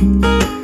Música